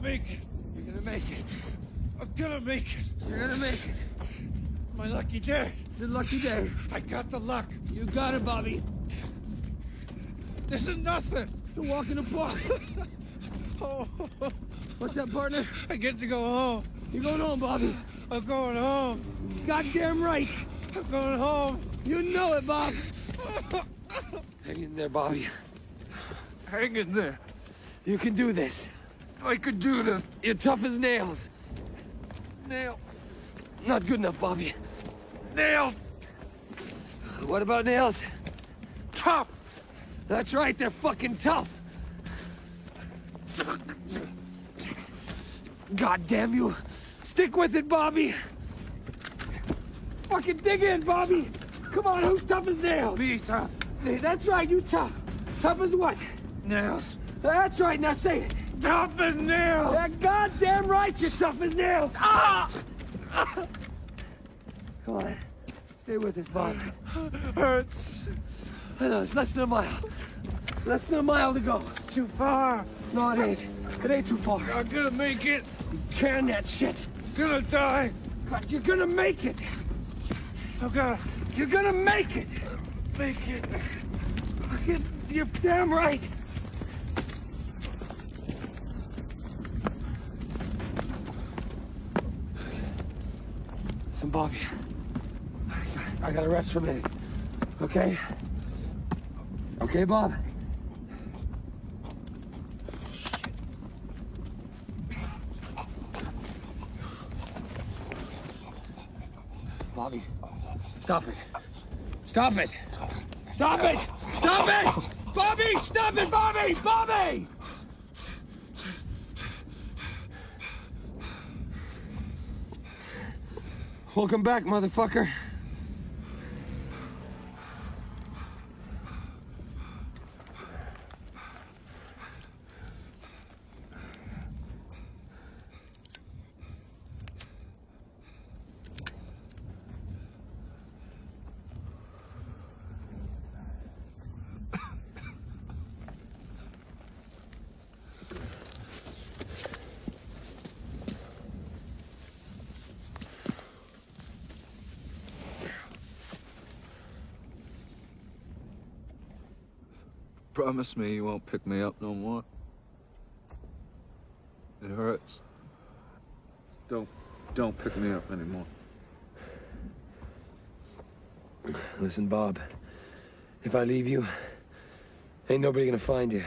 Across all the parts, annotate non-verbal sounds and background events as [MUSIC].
make it. You're gonna make it. I'm gonna make it. You're gonna make it. My lucky day. It's a lucky day. I got the luck. You got it, Bobby. This is nothing. It's a walk in the park. [LAUGHS] Oh, What's that, partner? I get to go home. You're going home, Bobby. I'm going home. Goddamn right. I'm going home. You know it, Bob. [LAUGHS] Hang in there, Bobby. Hang in there. You can do this. I could do this. You're tough as nails. Nail. Not good enough, Bobby. Nails. What about nails? Tough. That's right, they're fucking tough. God damn you. Stick with it, Bobby. Fucking dig in, Bobby. Come on, who's tough as nails? Me tough. That's right, you tough. Tough as what? Nails. That's right, now say it. Tough as nails. Yeah, goddamn right, you're tough as nails. Ah! Come on. Stay with us, Bob. Hurts. I know, it's less than a mile. Less than a mile to go. Too far. No, it ain't. It ain't too far. I'm gonna make it. Can that shit. I'm Gonna die. But you're gonna make it. I'm gonna You're gonna make it. make it. You're damn right. Listen, Bobby. I gotta rest for a minute. Okay? Okay, Bob? Bobby, stop it. Stop it. Stop it! Stop it! Bobby, stop it, Bobby! Bobby! Welcome back, motherfucker. Promise me you won't pick me up no more. It hurts. Don't, don't pick me up anymore. Listen, Bob. If I leave you, ain't nobody gonna find you.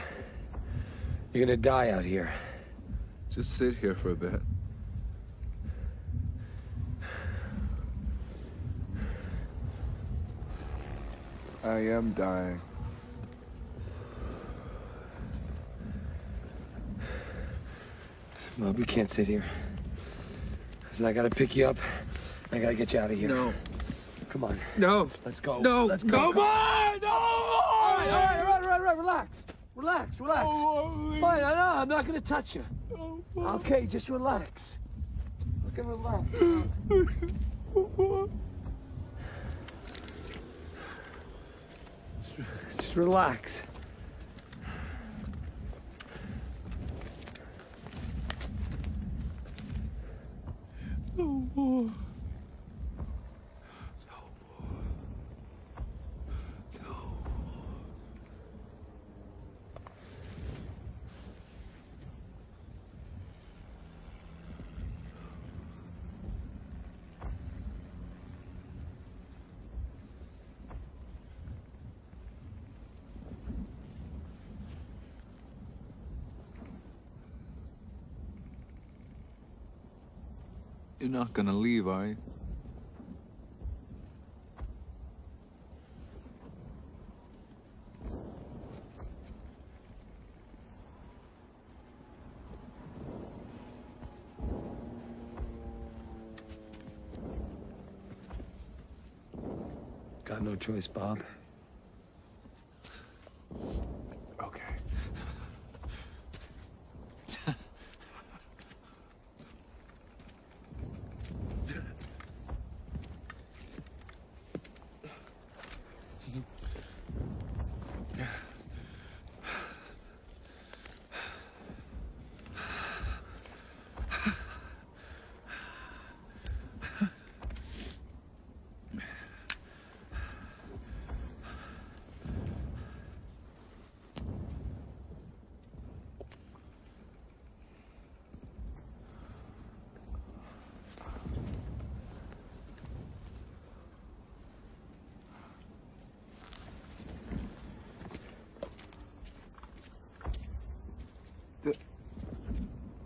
You're gonna die out here. Just sit here for a bit. I am dying. Bob, we can't sit here. Listen, I gotta pick you up. I gotta get you out of here. No. Come on. No. Let's go. No. Let's go. No more. No All right, all right, all right, all right, all right. Relax. Relax, relax. more. Fine, I know. I'm not gonna touch you. Okay, just relax. Look and relax. [LAUGHS] Just relax. No not gonna leave, are you? Got no choice, Bob.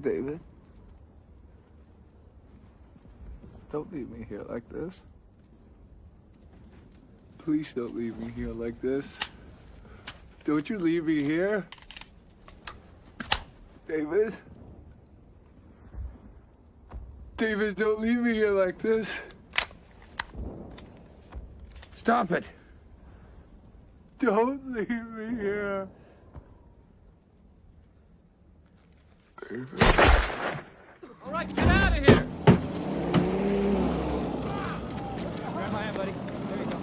David? Don't leave me here like this. Please don't leave me here like this. Don't you leave me here. David? David, don't leave me here like this. Stop it. Don't leave me here. David. All right, get out of here. Grab my hand, buddy. There you go.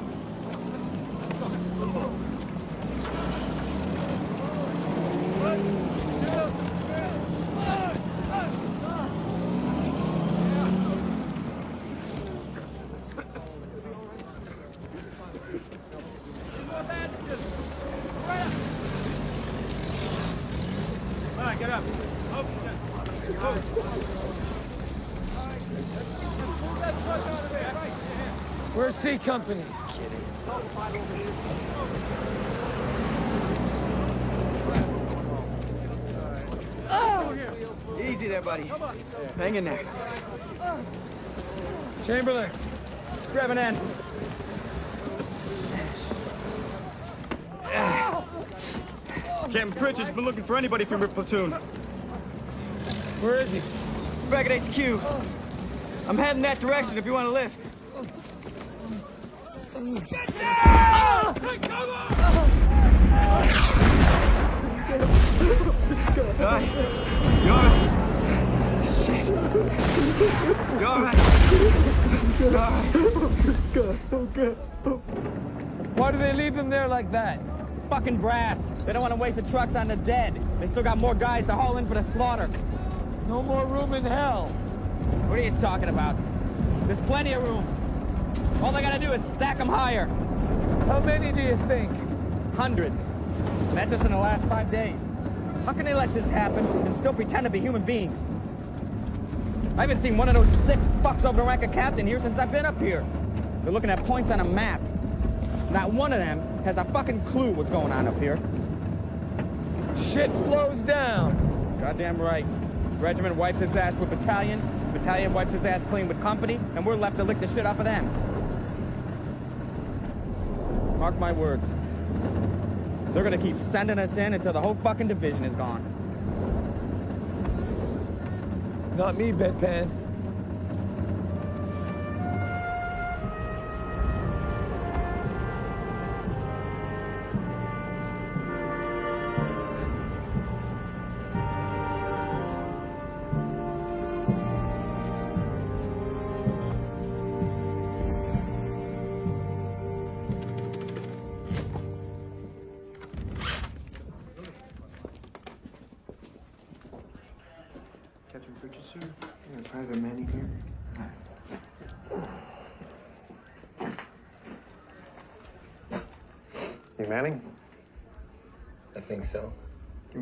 All right, get up. Where's C Company? Easy there, buddy. Hang in there. Chamberlain. Grab an end. Captain Pritchard's been looking for anybody from your platoon. Where is he? Back at HQ. I'm heading that direction if you want to lift. Right. You all right? Shit. You all right? You all right? Why do they leave them there like that? Fucking brass. They don't want to waste the trucks on the dead. They still got more guys to haul in for the slaughter. No more room in hell. What are you talking about? There's plenty of room. All they gotta do is stack them higher. How many do you think? Hundreds. And that's just in the last five days. How can they let this happen and still pretend to be human beings? I haven't seen one of those sick fucks over the rank of captain here since I've been up here. They're looking at points on a map. Not one of them has a fucking clue what's going on up here. Shit flows down. Goddamn right. Regiment wipes his ass with battalion, battalion wipes his ass clean with company, and we're left to lick the shit off of them. Mark my words. They're gonna keep sending us in until the whole fucking division is gone. Not me, bedpan.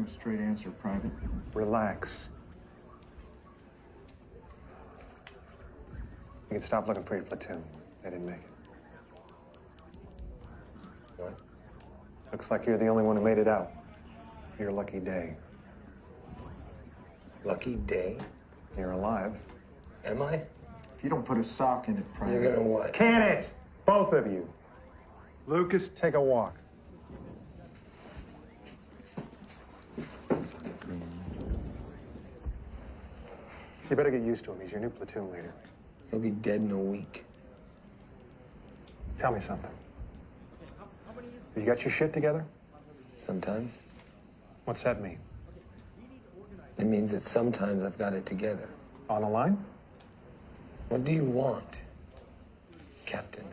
Him a straight answer, Private. Relax. You can stop looking for your platoon. They didn't make it. What? Looks like you're the only one who made it out. Your lucky day. Lucky day? You're alive. Am I? If you don't put a sock in it, Private. You're gonna what? Can it? Both of you. Lucas, take a walk. You better get used to him. He's your new platoon leader. He'll be dead in a week. Tell me something. Have you got your shit together? Sometimes. What's that mean? It means that sometimes I've got it together. On the line? What do you want, Captain?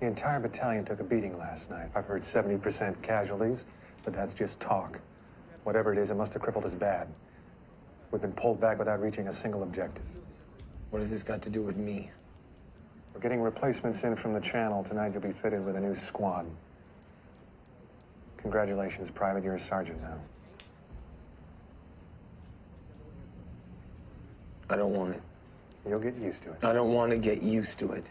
The entire battalion took a beating last night. I've heard 70% casualties, but that's just talk. Whatever it is, it must have crippled us bad. We've been pulled back without reaching a single objective. What has this got to do with me? We're getting replacements in from the channel. Tonight you'll be fitted with a new squad. Congratulations, Private. You're a sergeant now. I don't want it. You'll get used to it. I don't want to get used to it.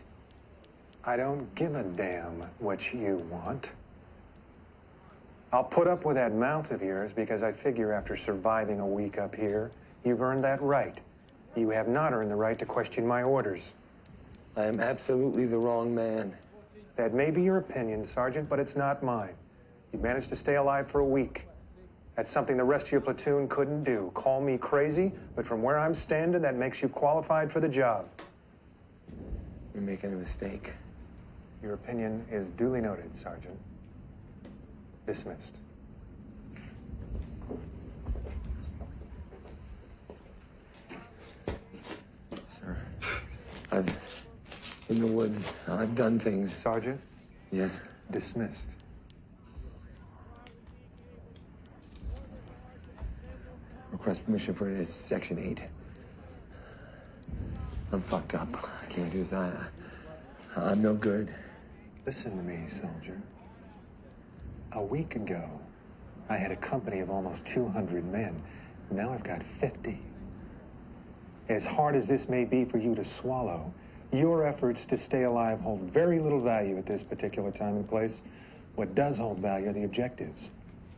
I don't give a damn what you want. I'll put up with that mouth of yours because I figure after surviving a week up here, you've earned that right. You have not earned the right to question my orders. I am absolutely the wrong man. That may be your opinion, Sergeant, but it's not mine. You managed to stay alive for a week. That's something the rest of your platoon couldn't do. Call me crazy, but from where I'm standing, that makes you qualified for the job. You're making a mistake. Your opinion is duly noted, Sergeant. Dismissed. Sir, I've... In the woods, I've done things. Sergeant, Yes. dismissed. Request permission for it is Section 8. I'm fucked up. I can't do this. I, I'm no good. Listen to me, soldier. A week ago, I had a company of almost 200 men. Now I've got 50. As hard as this may be for you to swallow, your efforts to stay alive hold very little value at this particular time and place. What does hold value are the objectives.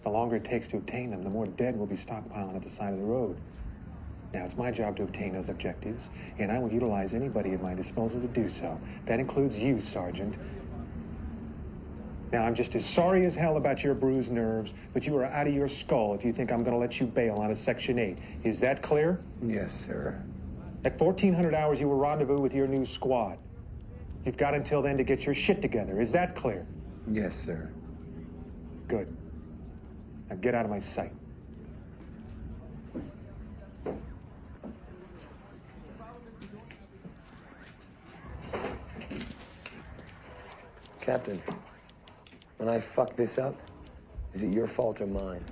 The longer it takes to obtain them, the more dead will be stockpiling at the side of the road. Now, it's my job to obtain those objectives, and I will utilize anybody at my disposal to do so. That includes you, Sergeant. Now, I'm just as sorry as hell about your bruised nerves, but you are out of your skull if you think I'm going to let you bail out of Section 8. Is that clear? Yes, sir. At 1400 hours, you will rendezvous with your new squad. You've got until then to get your shit together. Is that clear? Yes, sir. Good. Now get out of my sight. Captain, when I fuck this up, is it your fault or mine?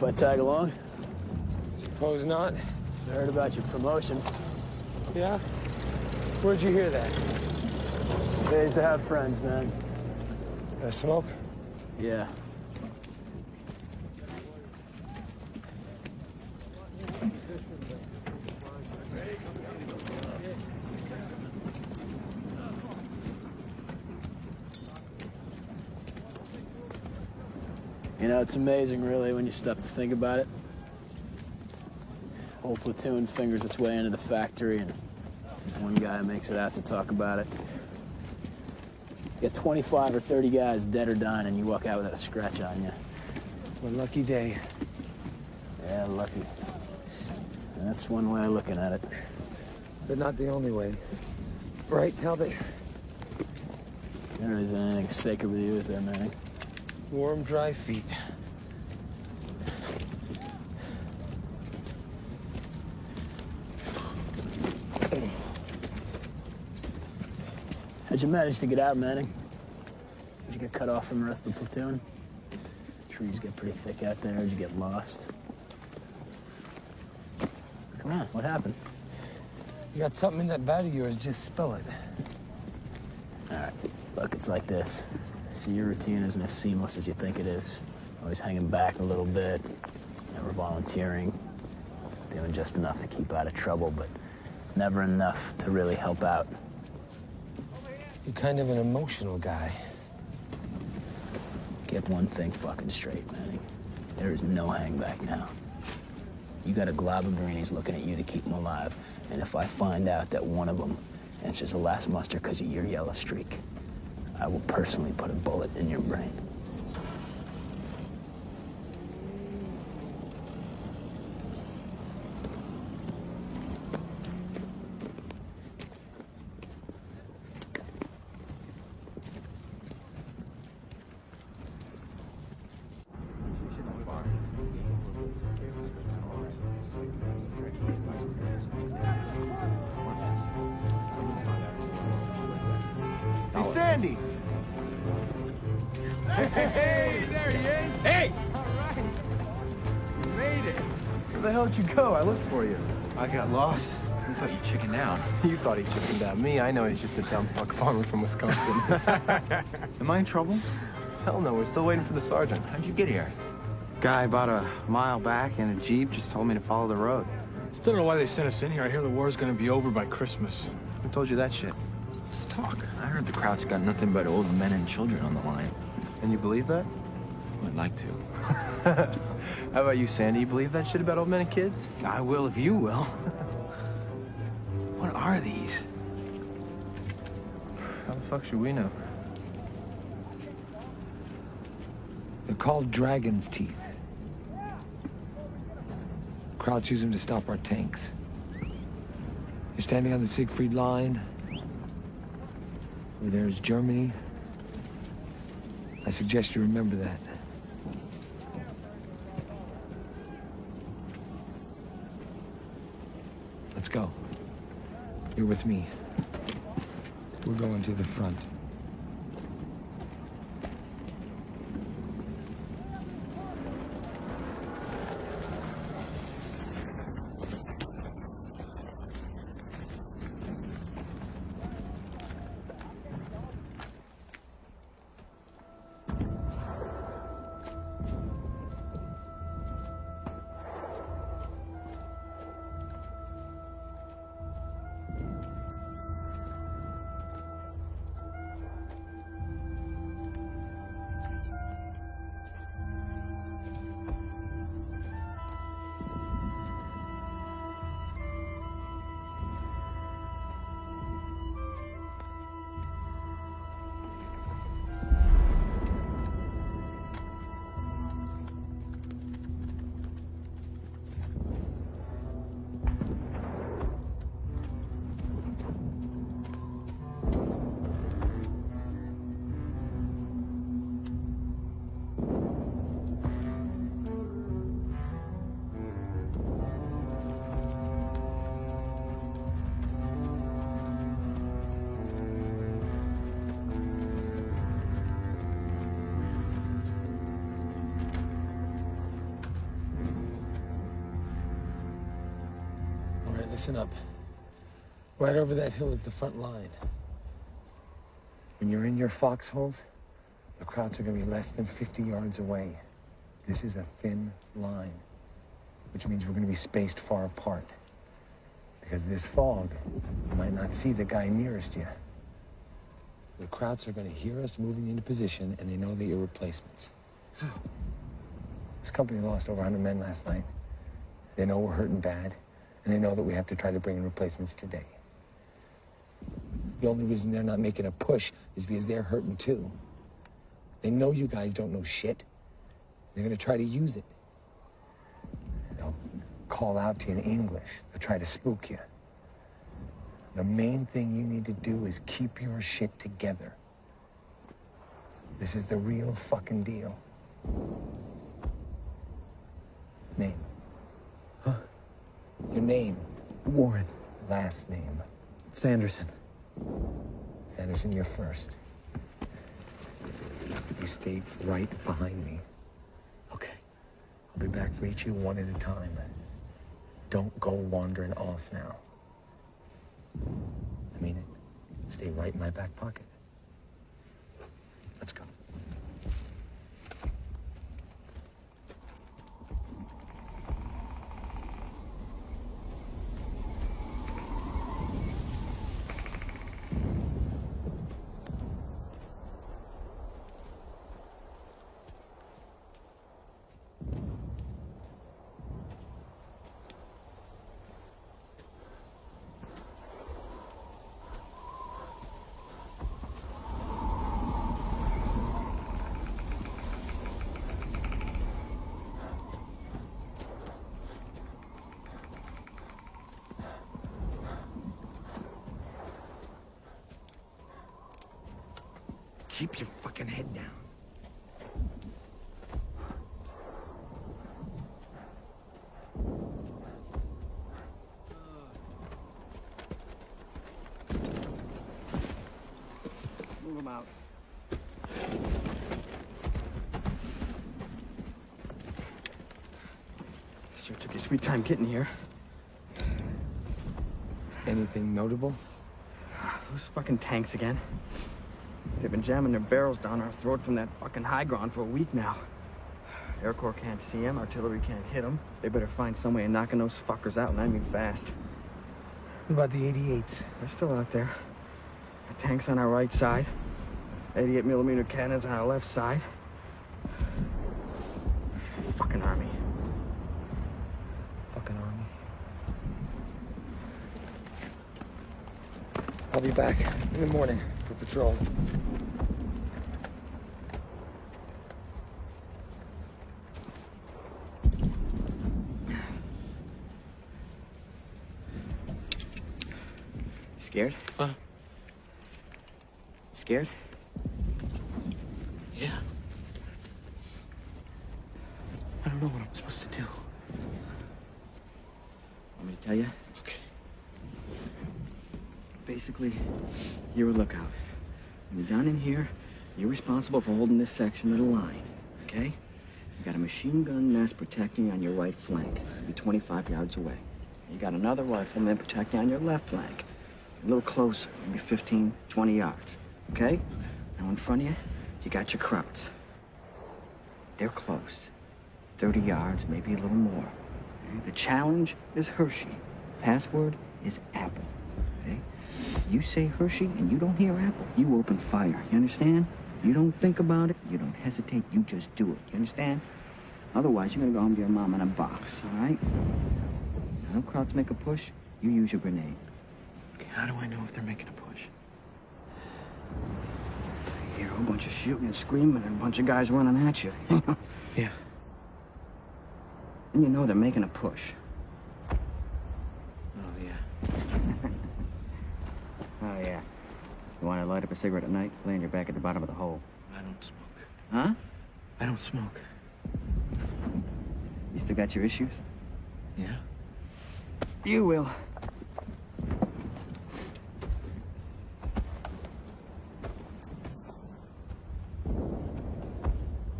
If I tag along? Suppose not. I heard about your promotion. Yeah? Where'd you hear that? Days to have friends, man. A smoke? Yeah. You know, it's amazing, really, when you stop to think about it. Whole platoon fingers its way into the factory, and one guy makes it out to talk about it. You get 25 or 30 guys dead or dying, and you walk out without a scratch on you. It's my lucky day. Yeah, lucky. That's one way of looking at it. But not the only way. Right, Talbot? There isn't anything sacred with you, is there, Manning? Warm, dry feet. How'd you manage to get out, Manning? Did you get cut off from the rest of the platoon? Trees get pretty thick out there. Did you get lost? Come on, what happened? You got something in that bag of yours, just spill it. All right, look, it's like this. See, your routine isn't as seamless as you think it is. Always hanging back a little bit, never volunteering, doing just enough to keep out of trouble, but never enough to really help out. You're kind of an emotional guy. Get one thing fucking straight, Manning. There is no hang back now. You got a glob of greenies looking at you to keep them alive. And if I find out that one of them answers the last muster because of your yellow streak, I will personally put a bullet in your brain. You thought he chickened out. Me, I know he's just a dumb fuck farmer from Wisconsin. [LAUGHS] Am I in trouble? Hell no, we're still waiting for the sergeant. How'd you get here? Guy about a mile back in a Jeep just told me to follow the road. Still don't know why they sent us in here. I hear the war's gonna be over by Christmas. Who told you that shit? Let's talk. I heard the Krauts got nothing but old men and children on the line. And you believe that? I'd like to. [LAUGHS] How about you, Sandy? You believe that shit about old men and kids? I will if you will. [LAUGHS] what are these? How the fuck should we know? They're called Dragon's Teeth. Krauts use them to stop our tanks. You're standing on the Siegfried line. Where there is Germany. I suggest you remember that. Let's go. You're with me. We're going to the front. Right over that hill is the front line. When you're in your foxholes, the Krauts are gonna be less than 50 yards away. This is a thin line, which means we're gonna be spaced far apart. Because this fog, you might not see the guy nearest you. The Krauts are gonna hear us moving into position, and they know that you're replacements. How? This company lost over 100 men last night. They know we're hurting bad, and they know that we have to try to bring in replacements today. The only reason they're not making a push is because they're hurting too. They know you guys don't know shit. They're gonna try to use it. They'll call out to you in English. They'll try to spook you. The main thing you need to do is keep your shit together. This is the real fucking deal. Name. Huh? Your name. Warren. Last name. Sanderson. Sanderson, you're first. You stay right behind me. Okay. I'll be back for each of you one at a time. Don't go wandering off now. I mean it. Stay right in my back pocket. Let's go. Keep your fucking head down. Move him out. Sure took your sweet time getting here. Anything notable? Ah, those fucking tanks again. They've been jamming their barrels down our throat from that fucking high ground for a week now. Air Corps can't see them, artillery can't hit them. They better find some way of knocking those fuckers out, and I mean fast. What about the 88s? They're still out there. The tanks on our right side. 88 millimeter cannons on our left side. Fucking army. Fucking army. I'll be back in the morning for patrol. Scared? Huh? Scared? Yeah. I don't know what I'm supposed to do. Want me to tell you? Okay. Basically, you're a lookout. When you're down in here, you're responsible for holding this section of the line, okay? You got a machine gun nest protecting on your right flank. You're 25 yards away. You got another rifleman protecting on your left flank. A little closer, maybe 15, 20 yards, okay? Now in front of you, you got your Krauts. They're close. 30 yards, maybe a little more. The challenge is Hershey. Password is Apple. You say Hershey and you don't hear Apple, you open fire. You understand? You don't think about it, you don't hesitate, you just do it. You understand? Otherwise, you're gonna go home to your mom in a box, all right? Now, no crowds make a push, you use your grenade. Okay, how do I know if they're making a push? You hear a whole bunch of shooting and screaming and a bunch of guys running at you. [LAUGHS] Yeah. and you know they're making a push. Oh, yeah. Oh, yeah. You want to light up a cigarette at night? Laying your back at the bottom of the hole. I don't smoke. Huh? I don't smoke. You still got your issues? Yeah? You will.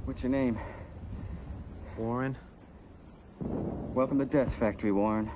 What's your name? Warren? Welcome to Death Factory, Warren.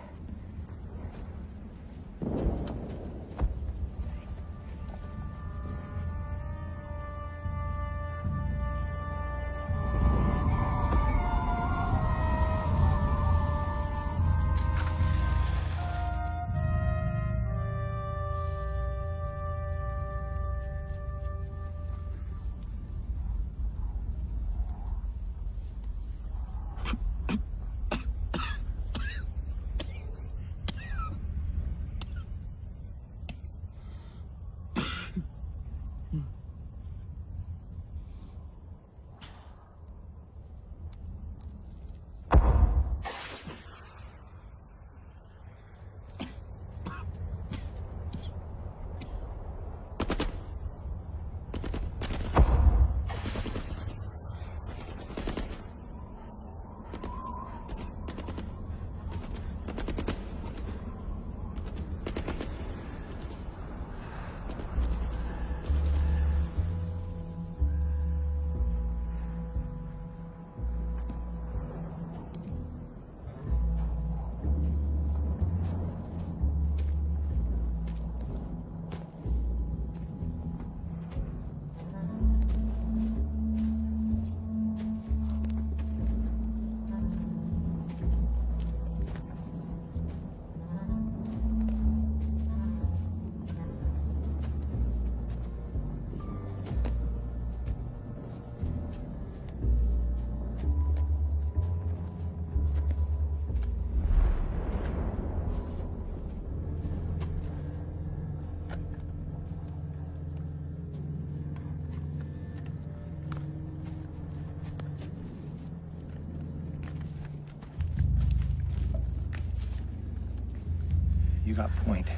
Got point.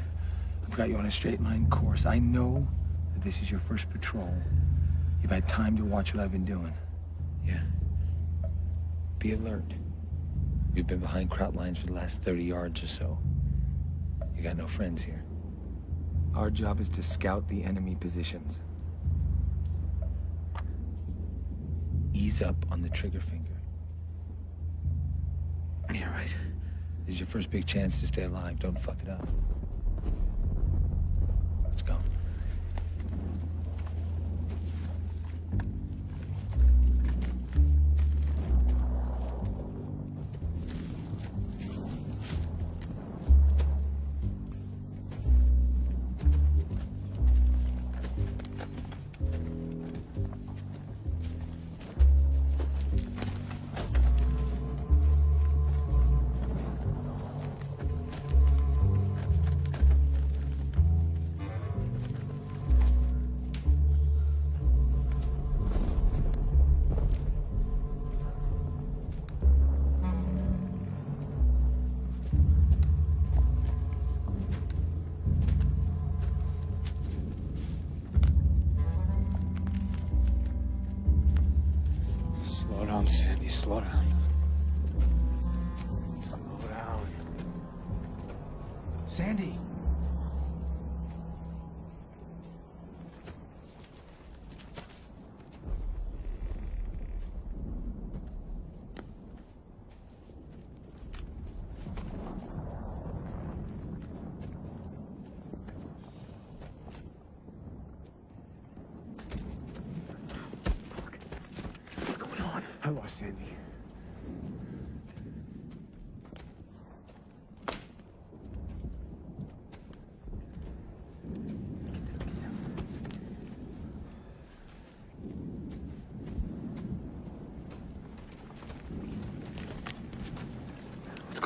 I've got you on a straight line course. I know that this is your first patrol. You've had time to watch what I've been doing. Yeah. Be alert. We've been behind Kraut lines for the last 30 yards or so. You got no friends here. Our job is to scout the enemy positions. Ease up on the trigger finger. Is your first big chance to stay alive. Don't fuck it up.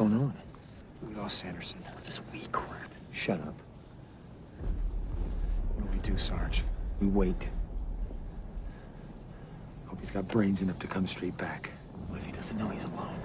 Going on? We lost Sanderson. What's this weak crap? Shut up. What do we do, Sarge? We wait. Hope he's got brains enough to come straight back. What if he doesn't know he's alone?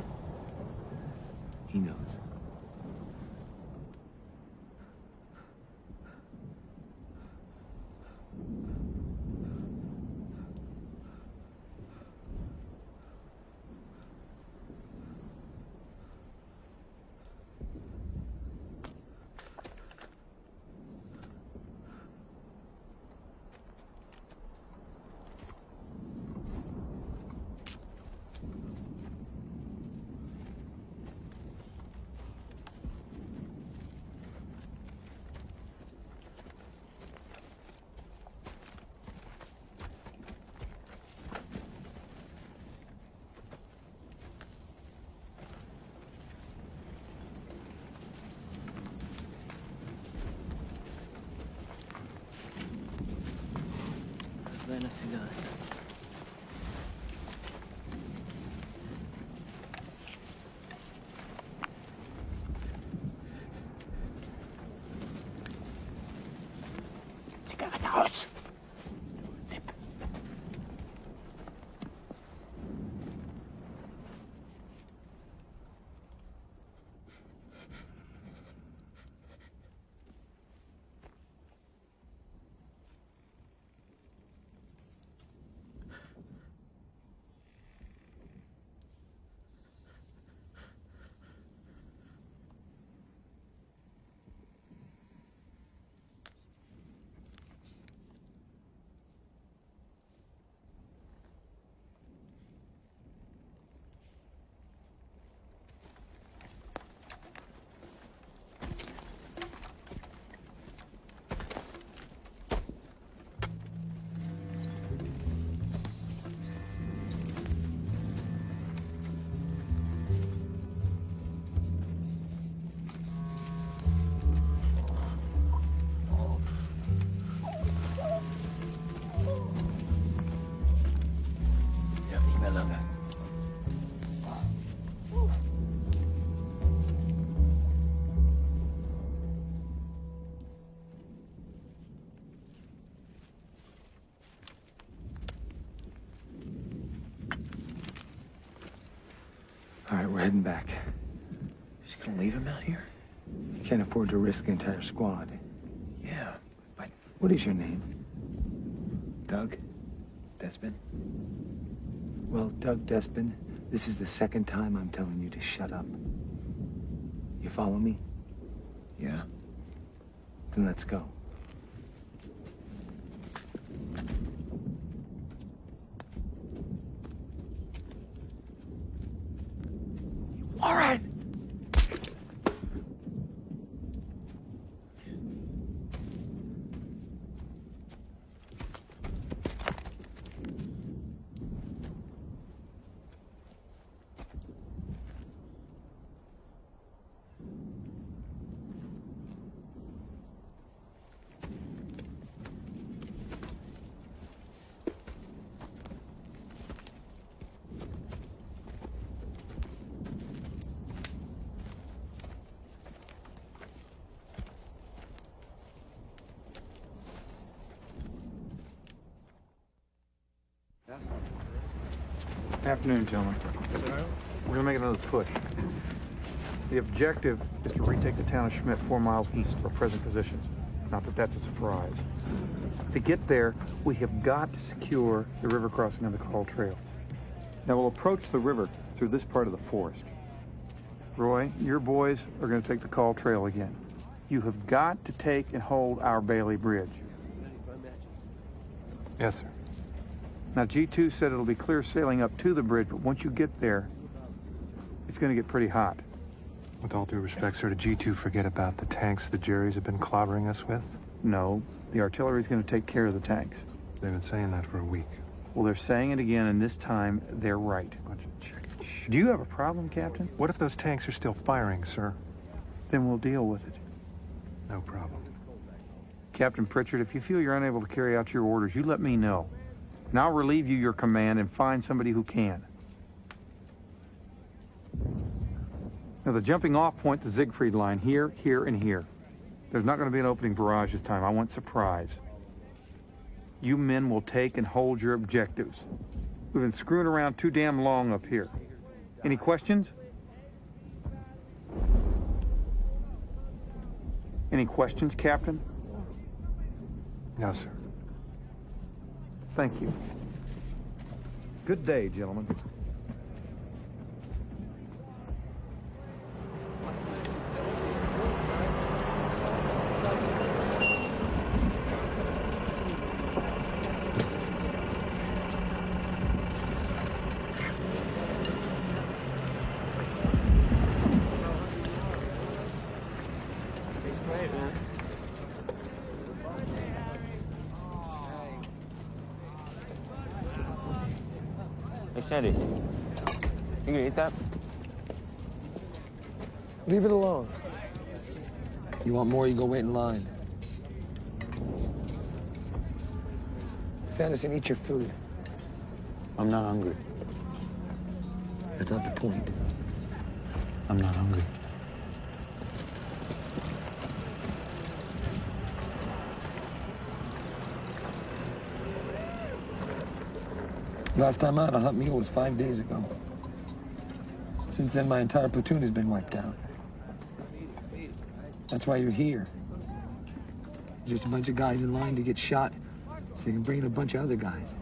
Heading back. Just gonna leave him out here? Can't afford to risk the entire squad. Yeah, but What is your name? Doug? Despin? Well, Doug Despin, this is the second time I'm telling you to shut up. You follow me? Yeah. Then let's go. All right. Afternoon, gentlemen. We're gonna make another push. The objective is to retake the town of Schmidt four miles east of our present positions. Not that that's a surprise. To get there, we have got to secure the river crossing of the Kall Trail. Now we'll approach the river through this part of the forest. Roy, your boys are going to take the Kall trail again. You have got to take and hold our Bailey Bridge. Yes, sir. Now, G2 said it'll be clear sailing up to the bridge, but once you get there, it's going to get pretty hot. With all due respect, sir, did G2 forget about the tanks the Jerry's have been clobbering us with? No, the artillery's going to take care of the tanks. They've been saying that for a week. Well, they're saying it again, and this time they're right. Do you have a problem, Captain? What if those tanks are still firing, sir? Then we'll deal with it. No problem. Captain Pritchard, if you feel you're unable to carry out your orders, you let me know. And I'll relieve you your command and find somebody who can. Now, the jumping off point, the Siegfried line, here, here, and here. There's not going to be an opening barrage this time. I want surprise. You men will take and hold your objectives. We've been screwing around too damn long up here. Any questions? Any questions, Captain? No, sir. Thank you. Good day, gentlemen. Leave it alone. You want more, you go wait in line. Sanderson, eat your food. I'm not hungry. That's not the point. I'm not hungry. Last time out, a hot meal was five days ago. Since then, my entire platoon has been wiped out. That's why you're here. Just a bunch of guys in line to get shot so they can bring in a bunch of other guys.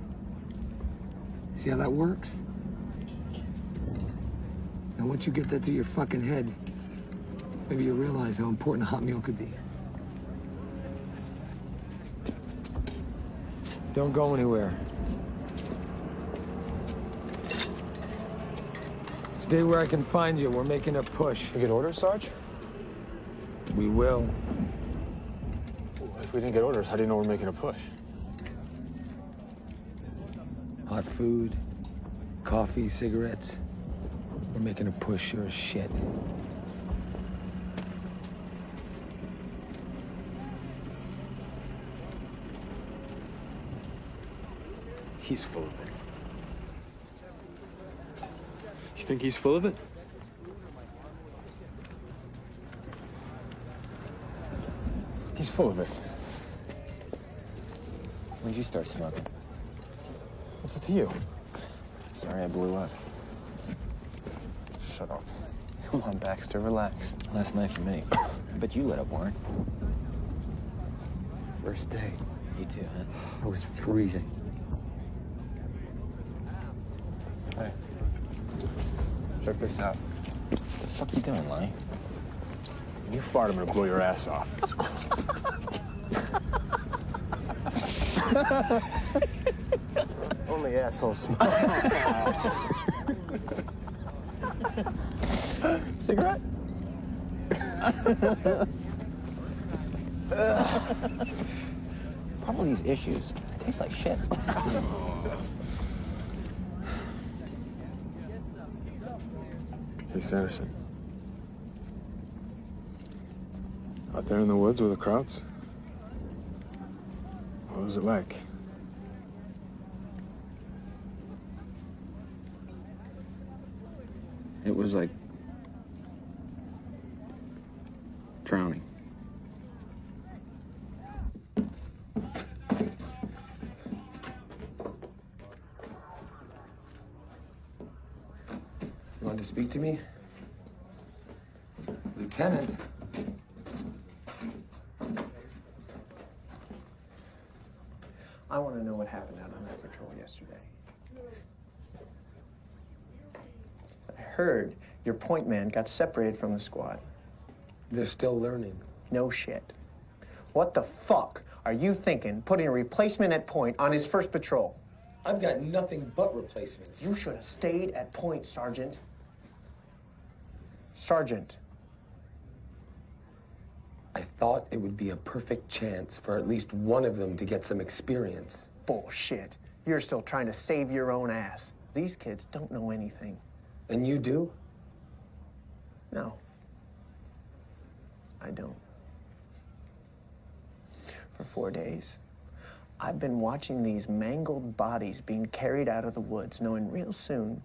See how that works? Now, once you get that through your fucking head, maybe you'll realize how important a hot meal could be. Don't go anywhere. Stay where I can find you. We're making a push. You get orders, Sarge? We will. If we didn't get orders, how do you know we're making a push? Hot food, coffee, cigarettes. We're making a push, sure as shit. He's full of it. You think he's full of it? Full of it. When'd you start smoking? What's it to you? Sorry I blew up. Shut up. Come on, Baxter, relax. Last night for me. [COUGHS] I bet you lit up, Warren. First day. You too, huh? I was freezing. Hey. Check this out. What the fuck you doing, Lonnie? You fart, I'm gonna blow your ass off. [LAUGHS] Only assholes smoke. Cigarette? Probably these issues. It tastes like shit. Hey, Sanderson. Out there in the woods with the Krauts? What was it like? It was like drowning. You want to speak to me? Lieutenant. I want to know what happened out on that patrol yesterday. Heard your point man got separated from the squad. They're still learning. No shit. What the fuck are you thinking putting a replacement at point on his first patrol? I've got nothing but replacements. You should have stayed at point, Sergeant. Sergeant. I thought it would be a perfect chance for at least one of them to get some experience. Bullshit. You're still trying to save your own ass. These kids don't know anything. And you do? No. I don't. For four days, I've been watching these mangled bodies being carried out of the woods, knowing real soon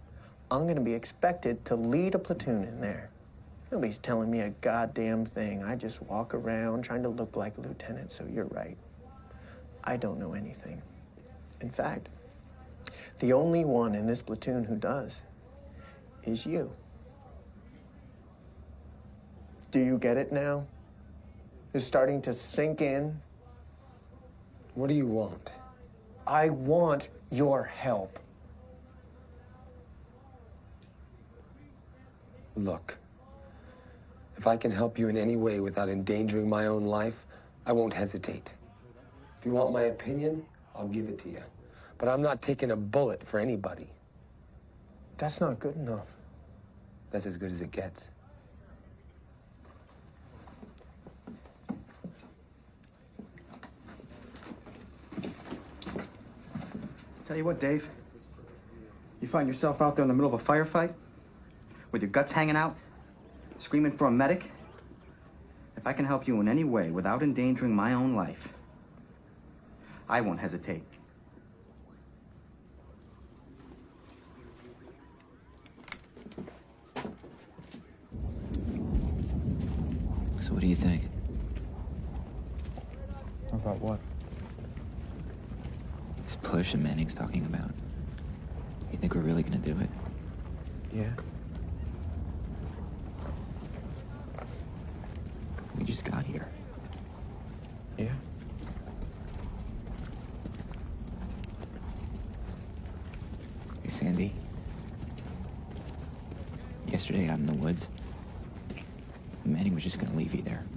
I'm going to be expected to lead a platoon in there. Nobody's telling me a goddamn thing. I just walk around trying to look like a lieutenant, so you're right. I don't know anything. In fact, the only one in this platoon who does is you. Do you get it now? It's starting to sink in. What do you want? I want your help. Look, if I can help you in any way without endangering my own life, I won't hesitate. If you want my opinion, I'll give it to you. But I'm not taking a bullet for anybody. That's not good enough. That's as good as it gets. Tell you what, Dave. You find yourself out there in the middle of a firefight with your guts hanging out, screaming for a medic. If I can help you in any way without endangering my own life, I won't hesitate. So what do you think? About what? This push that Manning's talking about. You think we're really gonna do it? Yeah. We just got here. Yeah. Hey, Sandy. Yesterday out in the woods, Manning was just gonna leave you there.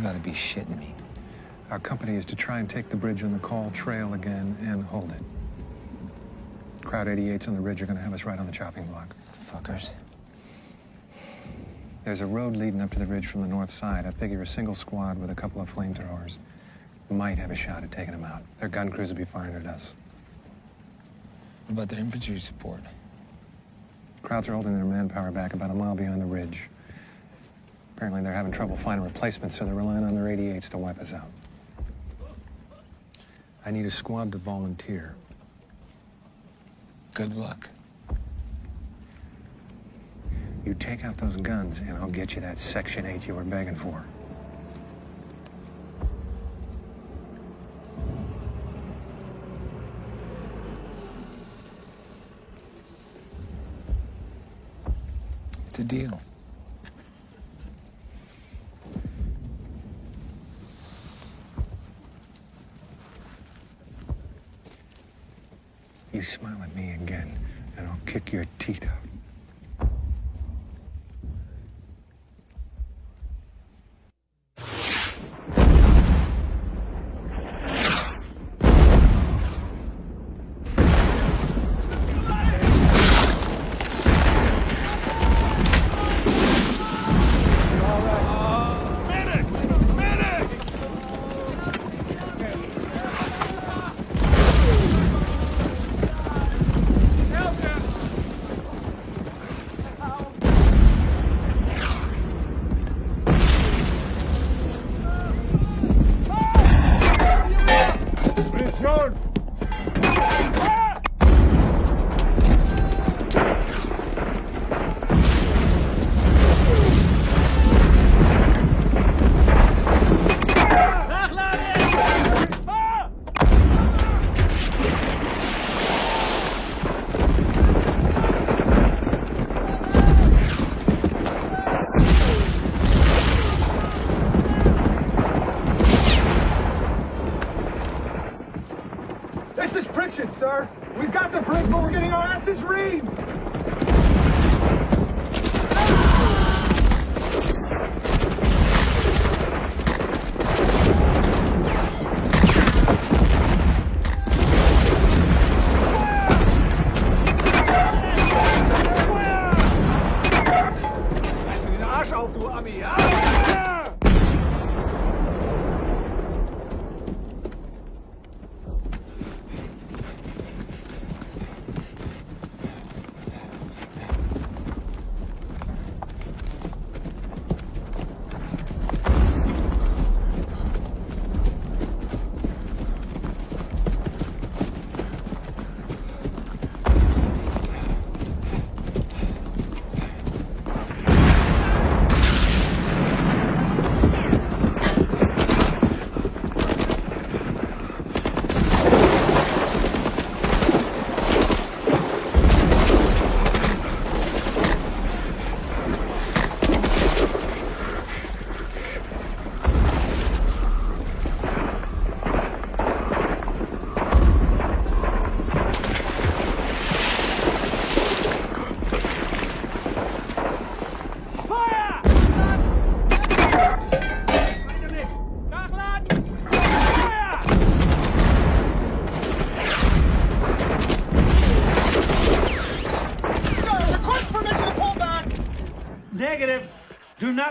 You gotta be shitting me. Our company is to try and take the bridge on the Kall trail again and hold it. Kraut 88's on the ridge are gonna have us right on the chopping block. Fuckers. There's a road leading up to the ridge from the north side. I figure a single squad with a couple of flamethrowers might have a shot at taking them out. Their gun crews will be firing at us. What about their infantry support? Krauts are holding their manpower back about a mile beyond the ridge. Apparently they're having trouble finding replacements, so they're relying on their 88s to wipe us out. I need a squad to volunteer. Good luck. You take out those guns, and I'll get you that Section 8 you were begging for. It's a deal. You smile at me again, and I'll kick your teeth out.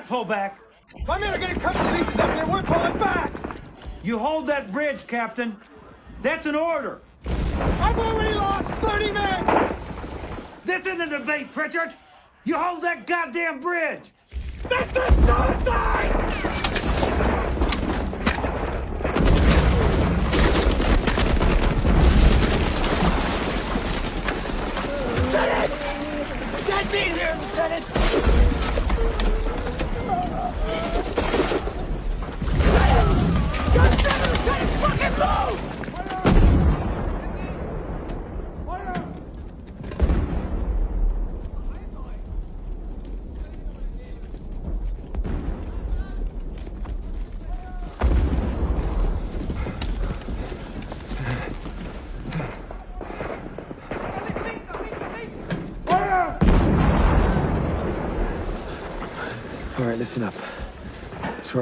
Pull back. My men are getting cut to pieces up here. We're pulling back. You hold that bridge, Captain. That's an order. I've already lost 30 men. This isn't a debate, Pritchard. You hold that goddamn bridge. This is suicide!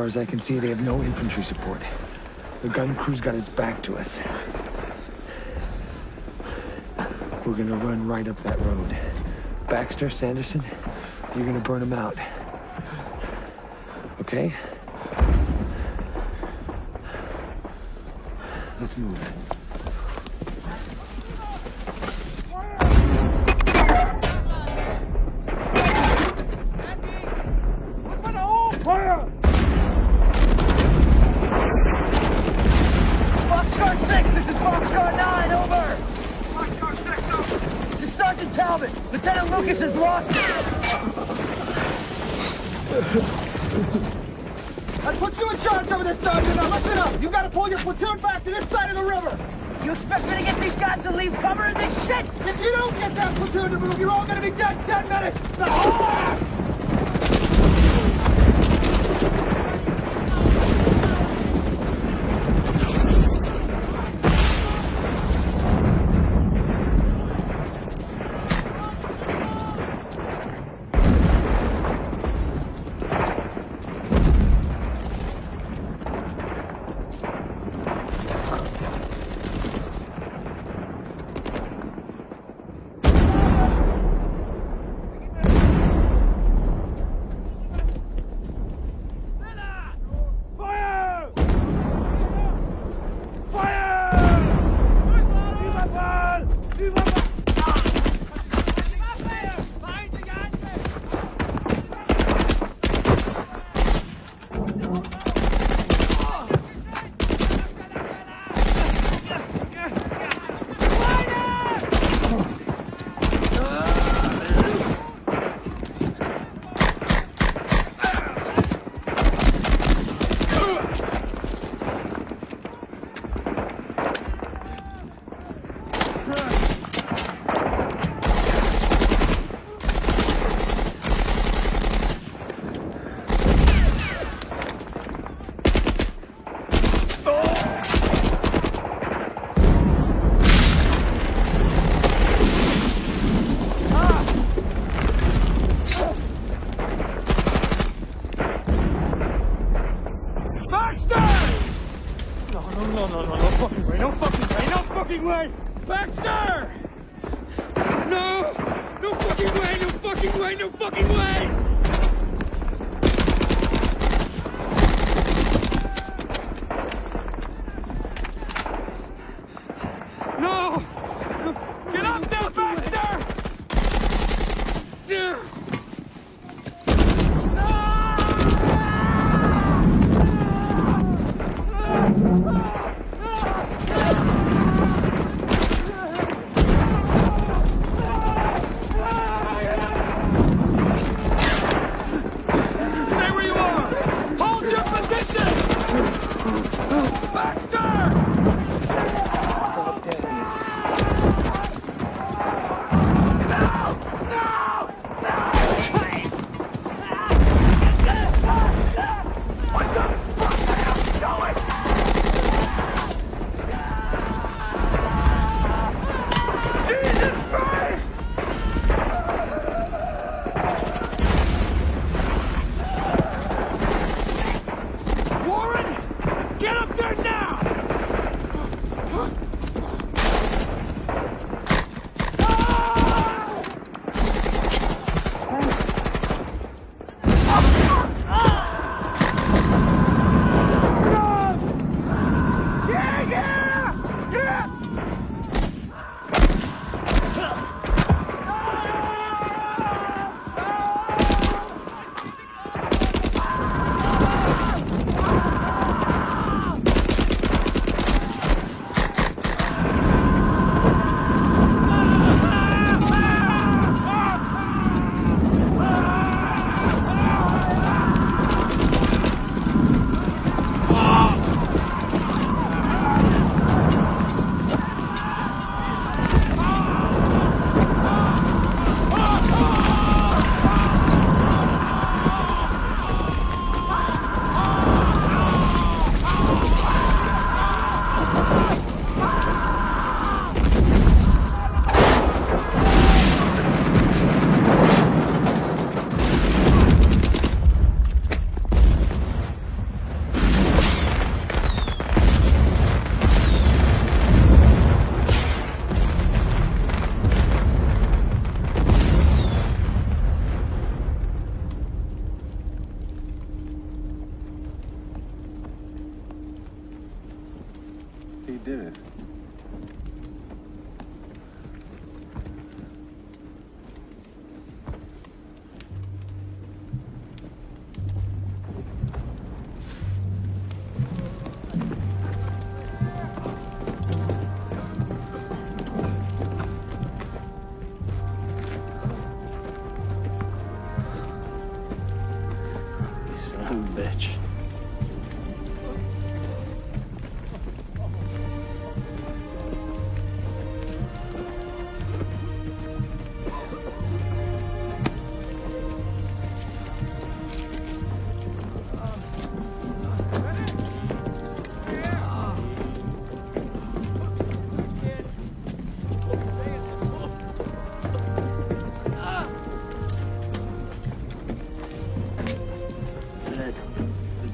As I can see, they have no infantry support. The gun crew's got its back to us. We're gonna run right up that road. Baxter, Sanderson, you're gonna burn them out. Okay? Let's move. I put you in charge over this, Sergeant. Now listen up. You gotta pull your platoon back to this side of the river. You expect me to get these guys to leave cover in this shit? If you don't get that platoon to move, you're all gonna be dead in 10 minutes. Now,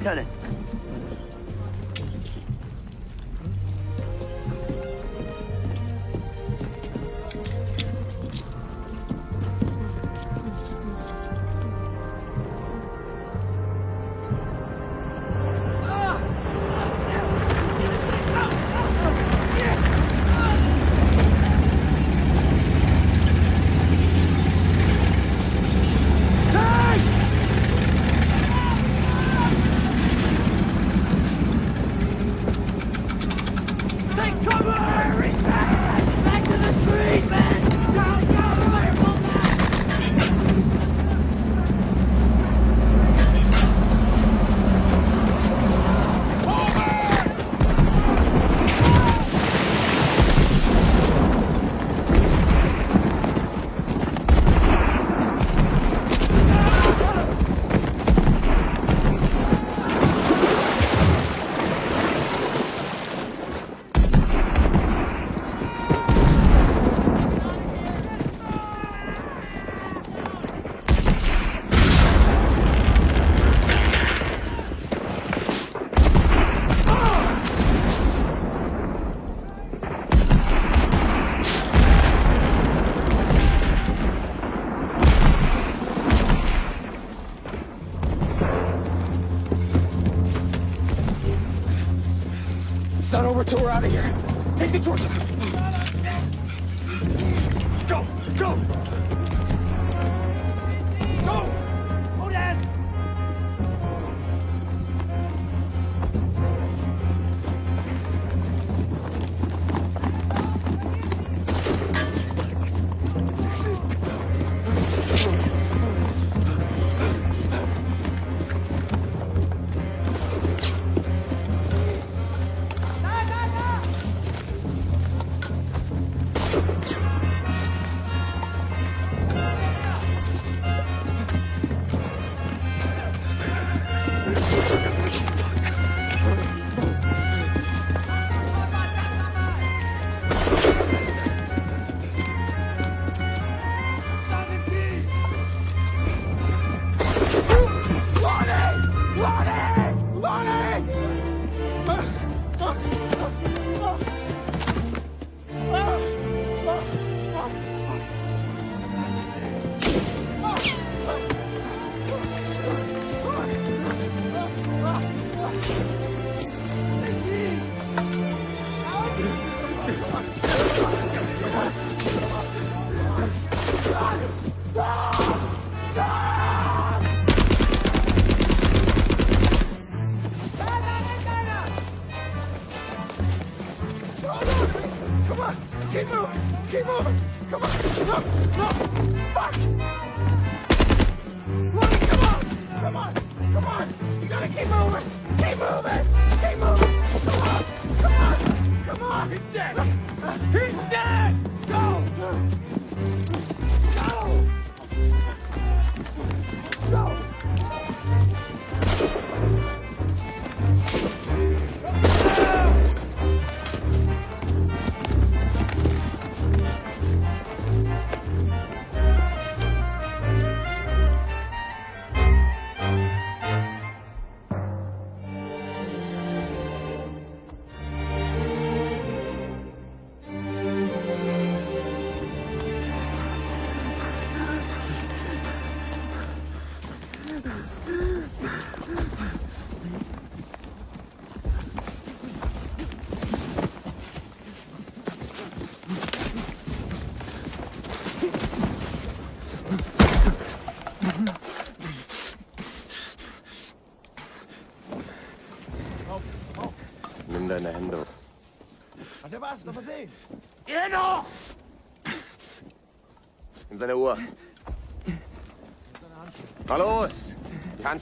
Lieutenant. We're out of here. Take the torch. Go,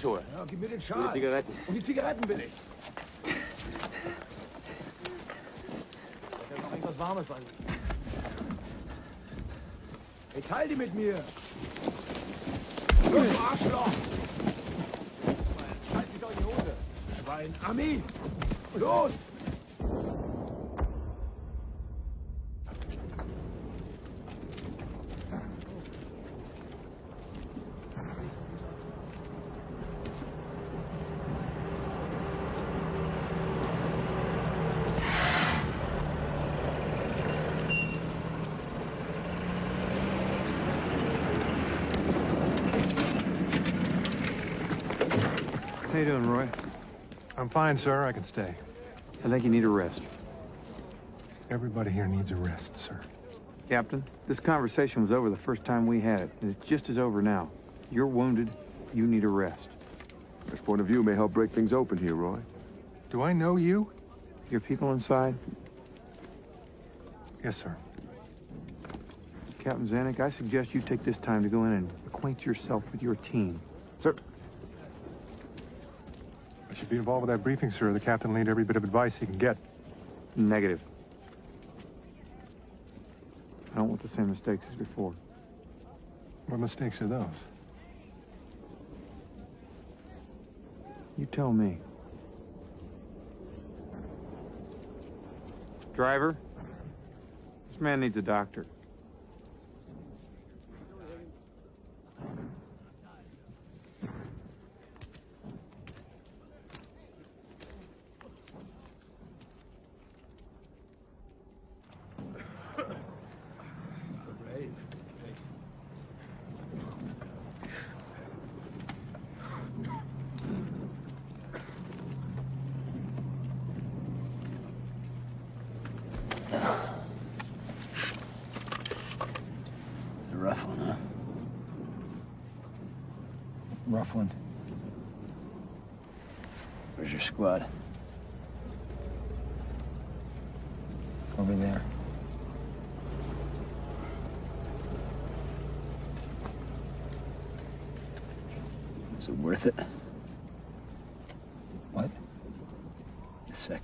Handschuhe. Ja, gib mir den Und Schal. die Zigaretten. Und die Zigaretten will ich. Da noch irgendwas Warmes sein. Hey, teil die mit mir. Fine, sir. I can stay. I think you need a rest. Everybody here needs a rest, sir. Captain, this conversation was over the first time we had it, and it's just as over now. You're wounded. You need a rest. This point of view may help break things open here, Roy. Do I know you? Your people inside? Yes, sir. Captain Zanuck, I suggest you take this time to go in and acquaint yourself with your team. Sir. Should be involved with that briefing, sir. The captain will need every bit of advice he can get. Negative. I don't want the same mistakes as before. What mistakes are those? You tell me. Driver, this man needs a doctor.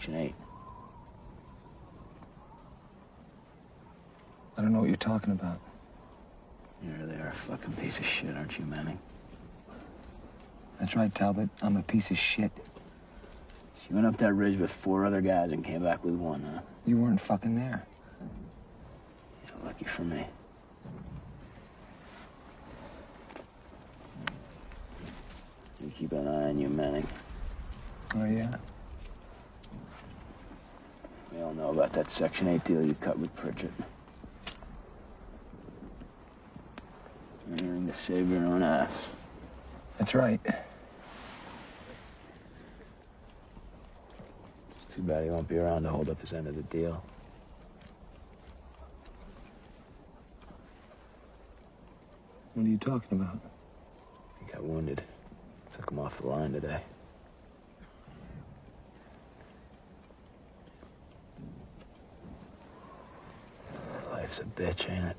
Section 8. I don't know what you're talking about. You really are a fucking piece of shit, aren't you, Manning? That's right, Talbot. I'm a piece of shit. You went up that ridge with four other guys and came back with one, huh? You weren't fucking there. Yeah, lucky for me. You keep an eye on you, Manning. Oh, yeah? We all know about that Section 8 deal you cut with Pritchett. Turning to save your own ass. That's right. It's too bad he won't be around to hold up his end of the deal. What are you talking about? He got wounded. Took him off the line today. Life's a bitch, ain't it?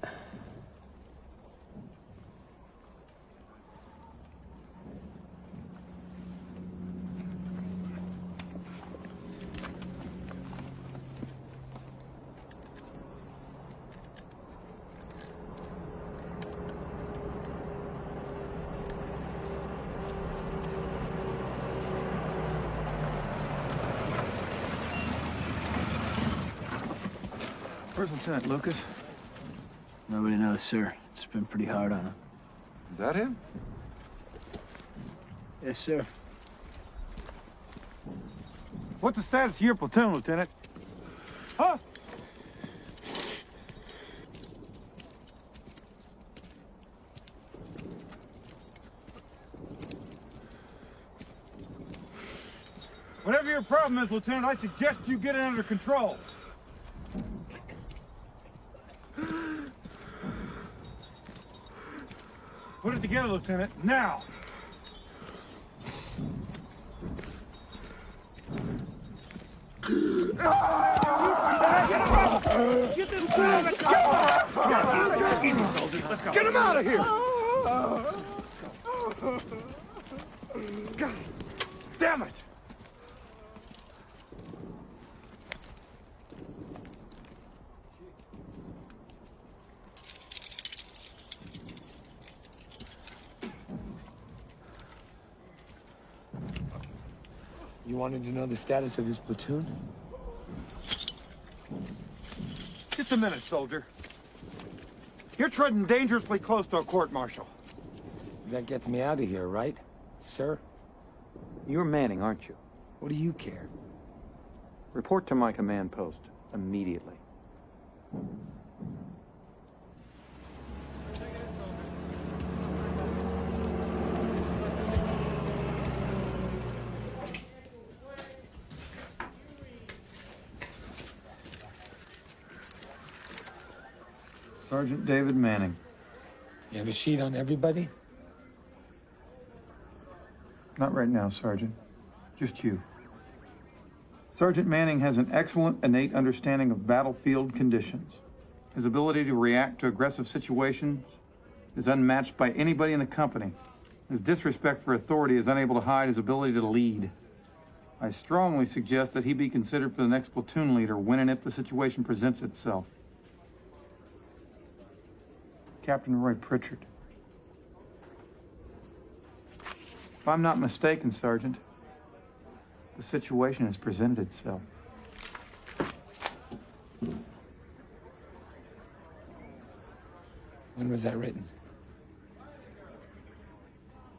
Where's Lieutenant Lucas? Knows, sir. It's been pretty hard on him. Is that him? Yes, sir. What's the status of your platoon, Lieutenant? Huh? Whatever your problem is, Lieutenant, I suggest you get it under control. Put it together, Lieutenant, now! Get him out of here! God damn it! You wanted to know the status of his platoon? Just a minute, soldier. You're treading dangerously close to a court-martial. That gets me out of here, right, sir? You're Manning, aren't you? What do you care? Report to my command post immediately. Sergeant David Manning. You have a sheet on everybody? Not right now, Sergeant. Just you. Sergeant Manning has an excellent innate understanding of battlefield conditions. His ability to react to aggressive situations is unmatched by anybody in the company. His disrespect for authority is unable to hide his ability to lead. I strongly suggest that he be considered for the next platoon leader when and if the situation presents itself. Captain Roy Pritchett. If I'm not mistaken, Sergeant, the situation has presented itself. When was that written?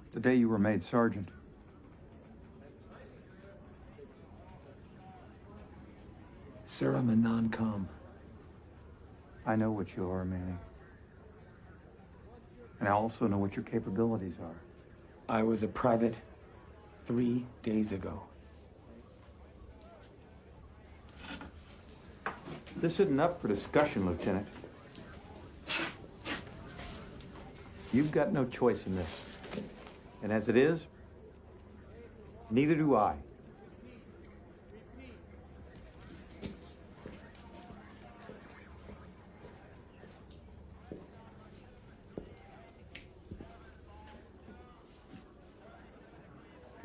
The day you were made sergeant. Sir, I'm a non-com. I know what you are, Manning. And I also know what your capabilities are. I was a private three days ago. This isn't up for discussion, Lieutenant. You've got no choice in this. And as it is, neither do I.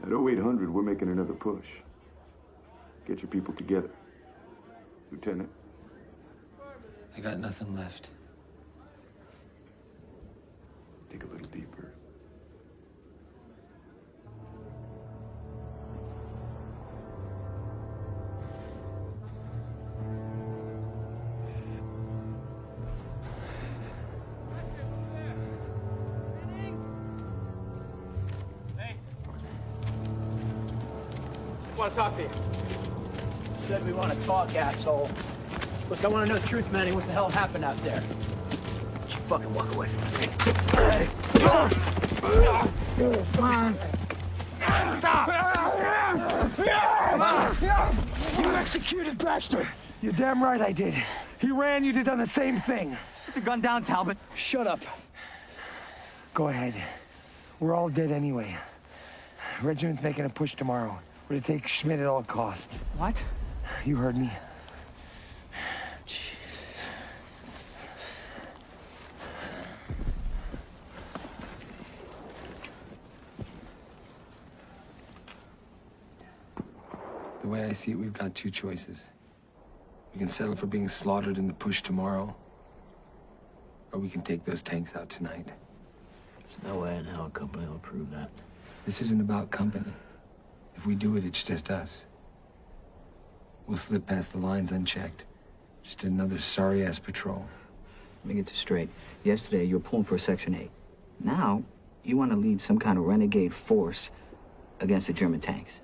At 0800, we're making another push. Get your people together. Lieutenant. I got nothing left. Dig a little deeper. Talk, asshole. Look, I want to know the truth, Manny. What the hell happened out there? You fucking walk away from me. Hey. You executed Baxter. You're damn right I did. He ran, you'd have done the same thing. Put the gun down, Talbot. Shut up. Go ahead. We're all dead anyway. Regiment's making a push tomorrow. We're to take Schmidt at all costs. What? You heard me. The way I see it, we've got two choices. We can settle for being slaughtered in the push tomorrow, or we can take those tanks out tonight. There's no way in hell a company will approve that. This isn't about company. If we do it, it's just us. We'll slip past the lines unchecked. Just another sorry-ass patrol. Let me get this straight. Yesterday, you were pulling for Section 8. Now, you want to lead some kind of renegade force against the German tanks.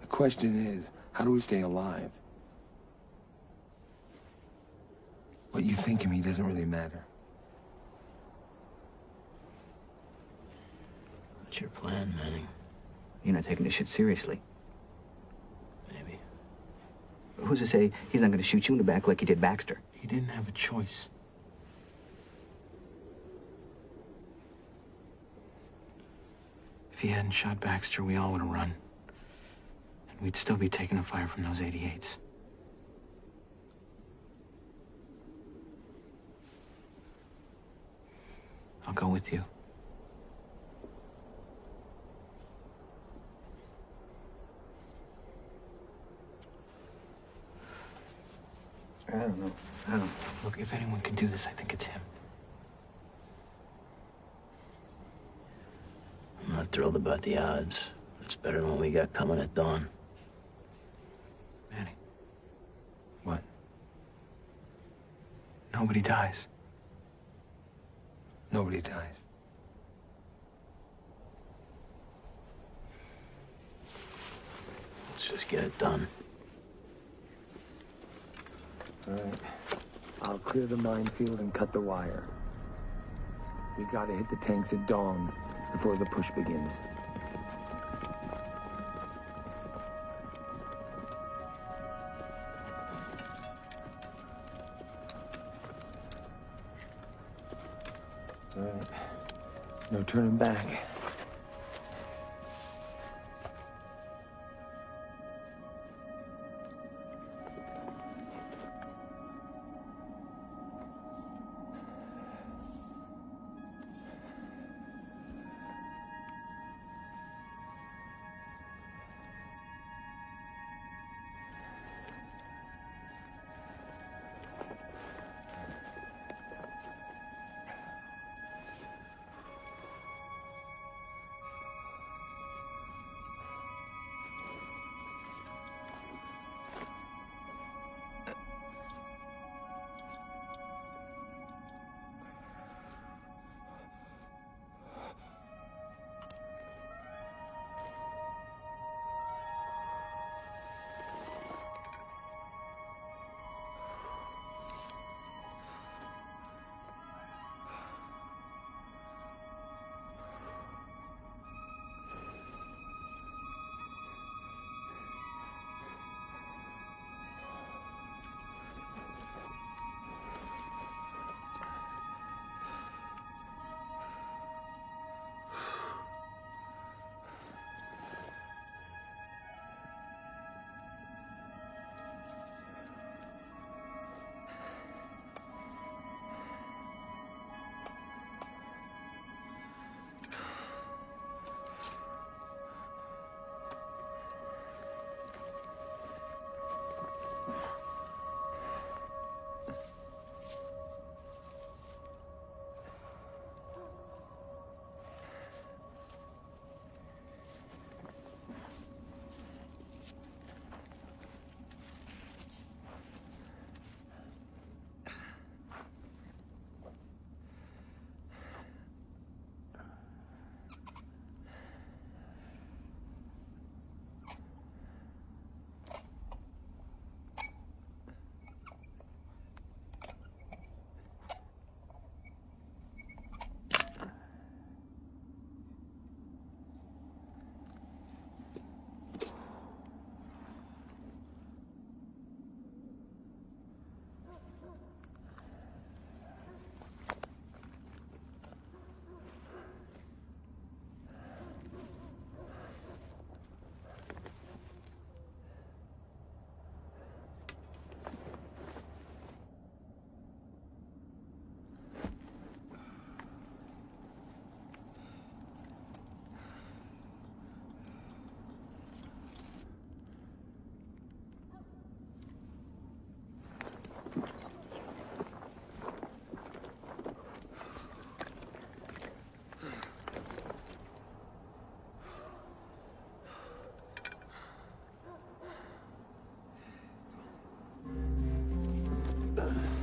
The question is, how do we stay alive? What you think of me doesn't really matter. What's your plan, Manning? You're not taking this shit seriously. Who's to say he's not going to shoot you in the back like he did Baxter? He didn't have a choice. If he hadn't shot Baxter, we all would have run. And we'd still be taking the fire from those 88s. I'll go with you. I don't know. I don't. Look, if anyone can do this, I think it's him. I'm not thrilled about the odds. It's better than what we got coming at dawn. Manny. What? Nobody dies. Nobody dies. Let's just get it done. All right. I'll clear the minefield and cut the wire. We gotta hit the tanks at dawn before the push begins. All right. No turning back. done.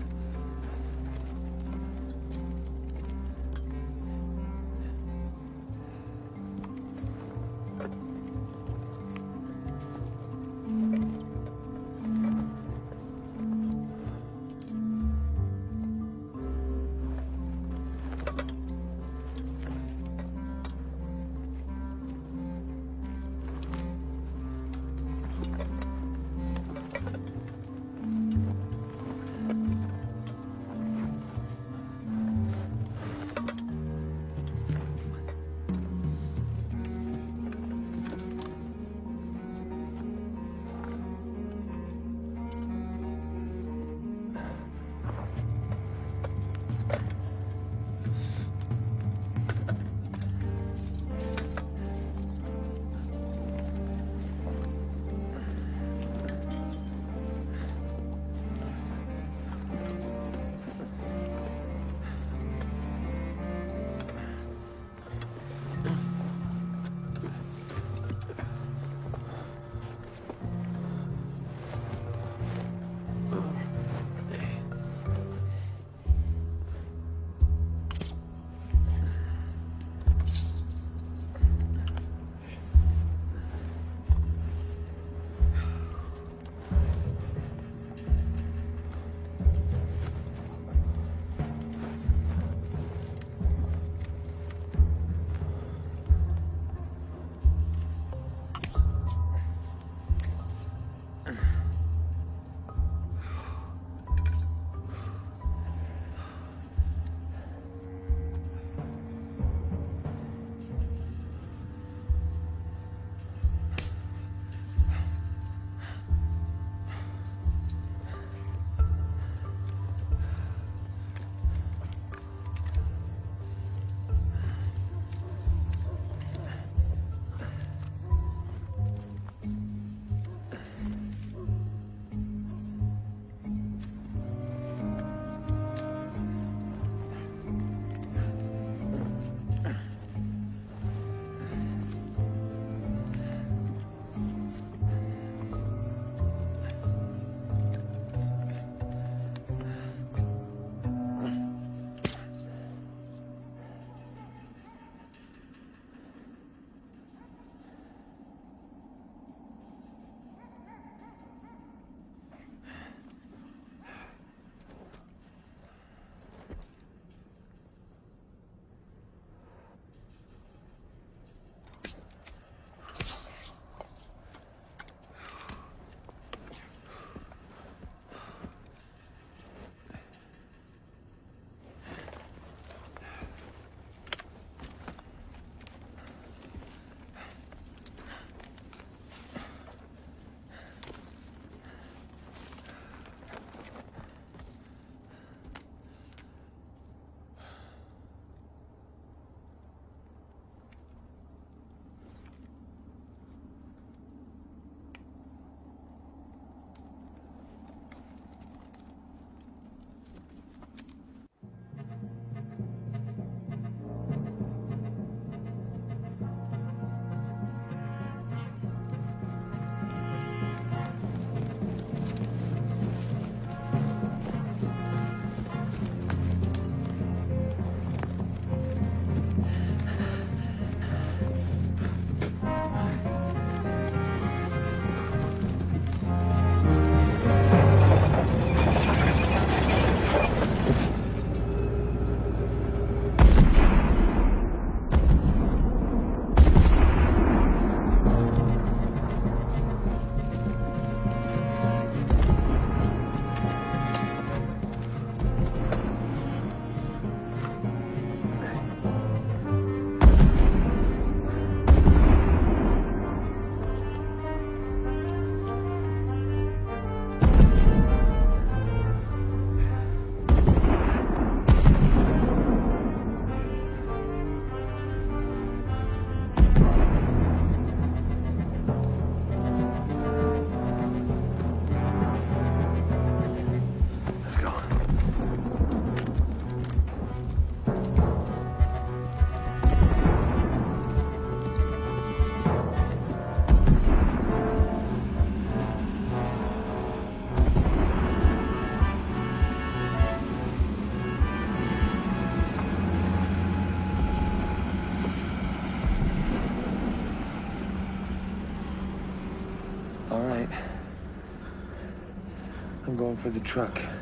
For the truck.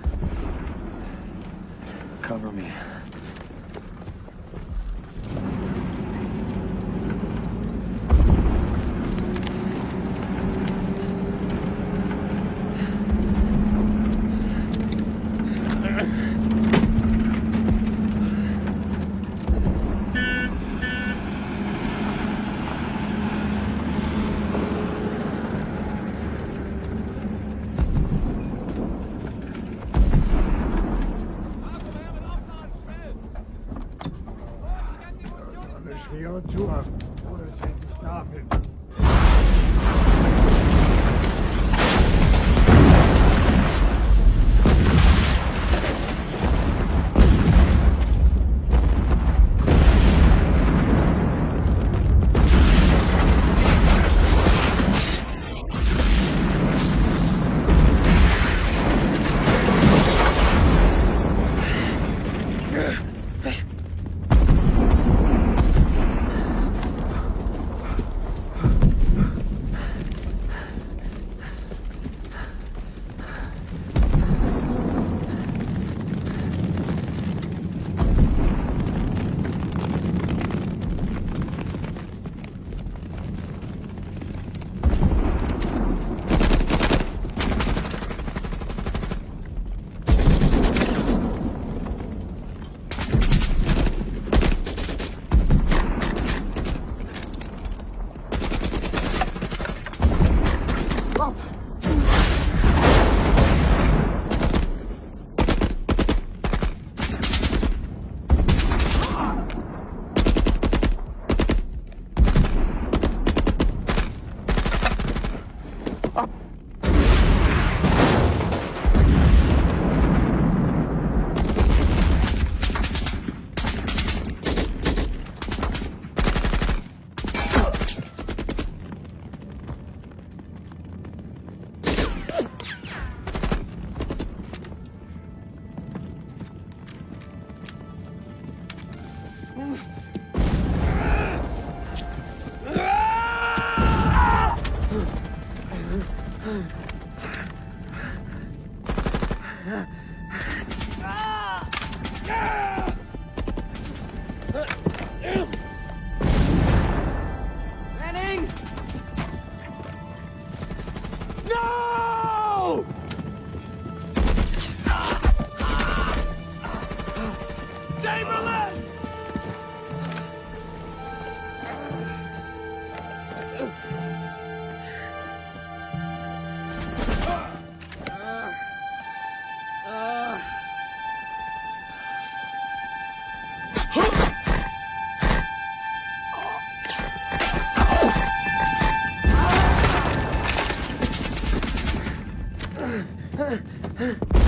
[GASPS] [GASPS] Huh? [LAUGHS]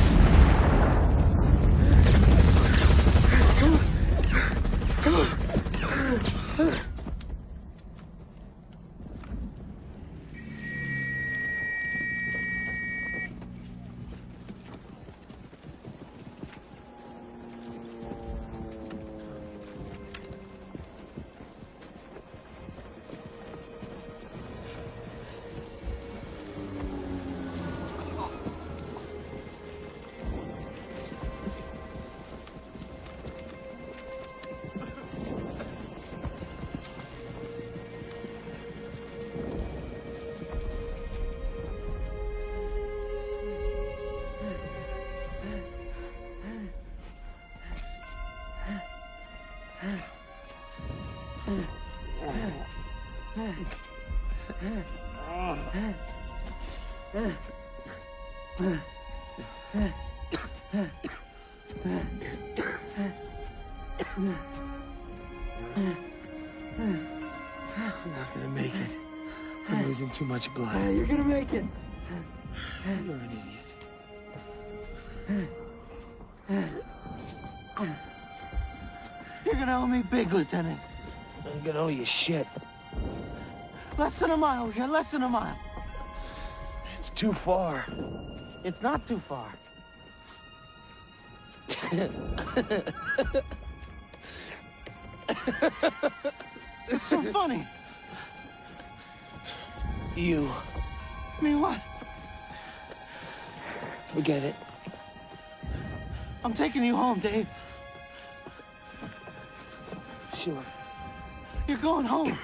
too much blood. Yeah, you're gonna make it. You're an idiot. You're gonna owe me big, Lieutenant. I'm gonna owe you shit. Less than a mile, yeah, less than a mile. It's too far. It's not too far. [LAUGHS] it's so funny. You. Me what? Forget it. I'm taking you home, Dave. Sure. You're going home.